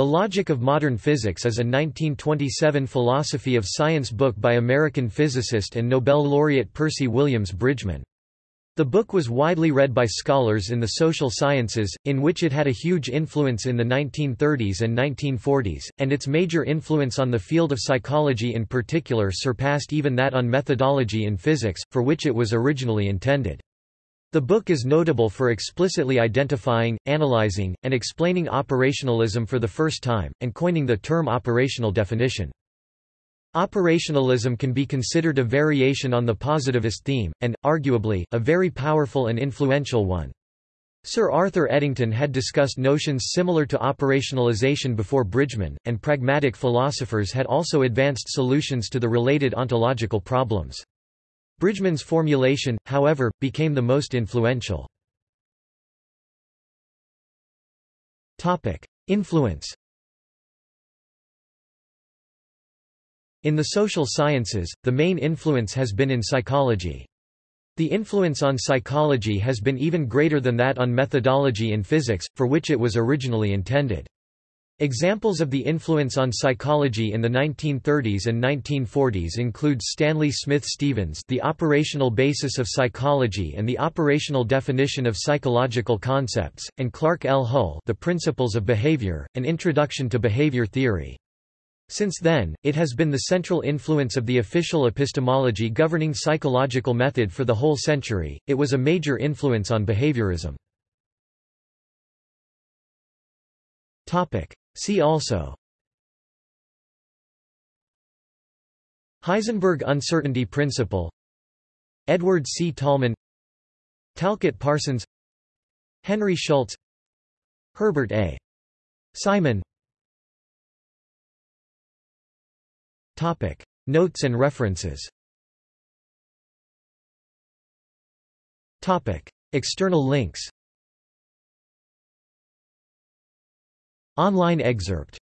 The Logic of Modern Physics is a 1927 philosophy of science book by American physicist and Nobel laureate Percy Williams Bridgman. The book was widely read by scholars in the social sciences, in which it had a huge influence in the 1930s and 1940s, and its major influence on the field of psychology in particular surpassed even that on methodology in physics, for which it was originally intended. The book is notable for explicitly identifying, analyzing, and explaining operationalism for the first time, and coining the term operational definition. Operationalism can be considered a variation on the positivist theme, and, arguably, a very powerful and influential one. Sir Arthur Eddington had discussed notions similar to operationalization before Bridgman, and pragmatic philosophers had also advanced solutions to the related ontological problems. Bridgman's formulation, however, became the most influential. Influence In the social sciences, the main influence has been in psychology. The influence on psychology has been even greater than that on methodology in physics, for which it was originally intended. Examples of the influence on psychology in the 1930s and 1940s include Stanley Smith Stevens The Operational Basis of Psychology and the Operational Definition of Psychological Concepts, and Clark L. Hull The Principles of Behavior, An Introduction to Behavior Theory. Since then, it has been the central influence of the official epistemology governing psychological method for the whole century, it was a major influence on behaviorism. See also. Heisenberg uncertainty principle. Edward C. Tolman Talcott Parsons. Henry Schultz. Herbert A. Simon. Topic. Notes and references. Topic. External links Online excerpt